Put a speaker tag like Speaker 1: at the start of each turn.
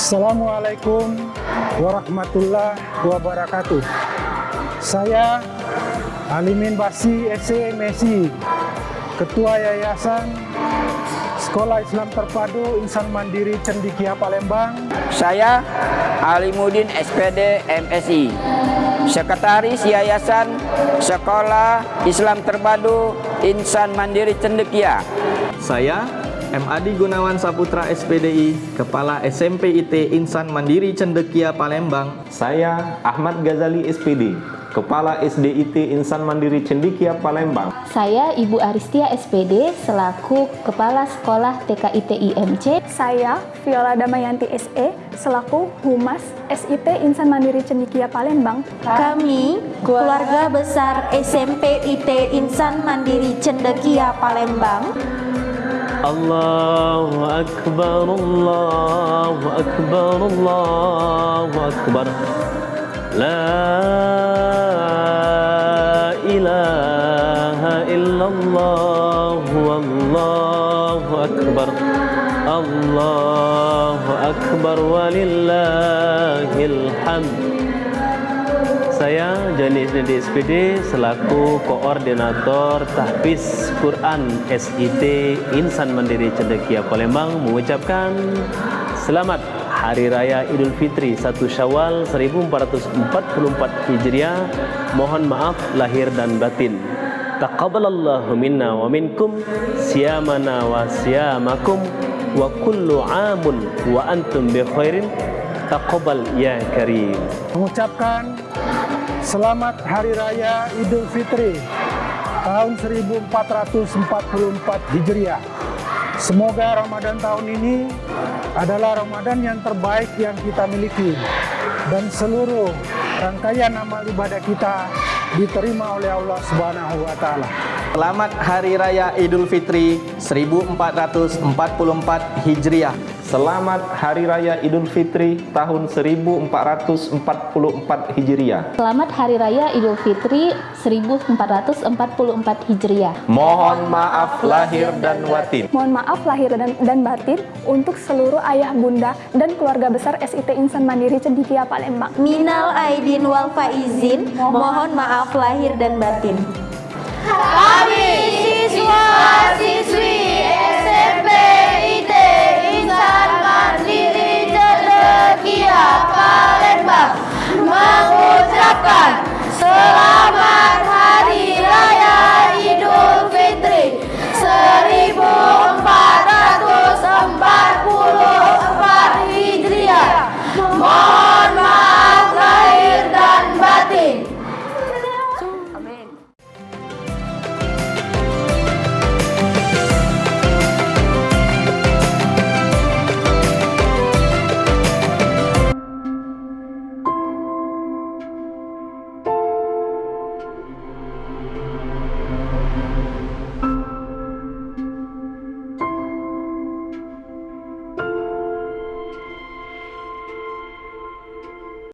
Speaker 1: Assalamualaikum warahmatullahi wabarakatuh. Saya Alimin Basi SC Messi, Ketua Yayasan Sekolah Islam Terpadu Insan Mandiri Cendikia Palembang.
Speaker 2: Saya Alimudin SPD MSI, Sekretaris Yayasan Sekolah Islam Terpadu Insan Mandiri Cendekia.
Speaker 3: Saya MAD Gunawan Saputra SPDI, Kepala SMP IT Insan Mandiri Cendekia Palembang.
Speaker 4: Saya Ahmad Ghazali SPD, Kepala SDIT Insan Mandiri Cendekia Palembang.
Speaker 5: Saya Ibu Aristia SPD selaku Kepala Sekolah TKIT IMC.
Speaker 6: Saya Viola Damayanti SE selaku Humas SIT Insan Mandiri Cendekia Palembang.
Speaker 7: Kami keluarga besar SMP IT Insan Mandiri Cendekia Palembang.
Speaker 8: الله أكبر الله أكبر الله أكبر. لا إله إلا الله والله أكبر. الله أكبر ولله الحمد. Saya Jani Isnedi SPD selaku Koordinator Tahfiz Quran SIT Insan Mandiri Cendekia Palembang mengucapkan Selamat Hari Raya Idul Fitri 1 Syawal 1444 Hijriah. Mohon maaf lahir dan batin. Taqabbalallahu minna wa minkum Siyamana wa siyamakum Wa kullu amun wa antum bi khairin Taqabbal ya karim
Speaker 1: Mengucapkan Selamat Hari Raya Idul Fitri tahun 1444 Hijriah. Semoga Ramadan tahun ini adalah Ramadan yang terbaik yang kita miliki dan seluruh rangkaian amal ibadah kita diterima oleh Allah Subhanahu wa taala.
Speaker 3: Selamat Hari Raya Idul Fitri 1444 Hijriah.
Speaker 4: Selamat Hari Raya Idul Fitri tahun 1444 Hijriah.
Speaker 5: Selamat Hari Raya Idul Fitri 1444 Hijriah.
Speaker 4: Mohon maaf lahir dan batin.
Speaker 6: Mohon maaf lahir dan, dan batin untuk seluruh ayah bunda dan keluarga besar SIT Insan Mandiri Cendikia Palembang.
Speaker 7: Minal aidin wal faizin, mohon maaf lahir dan batin.
Speaker 9: Kami siswa 好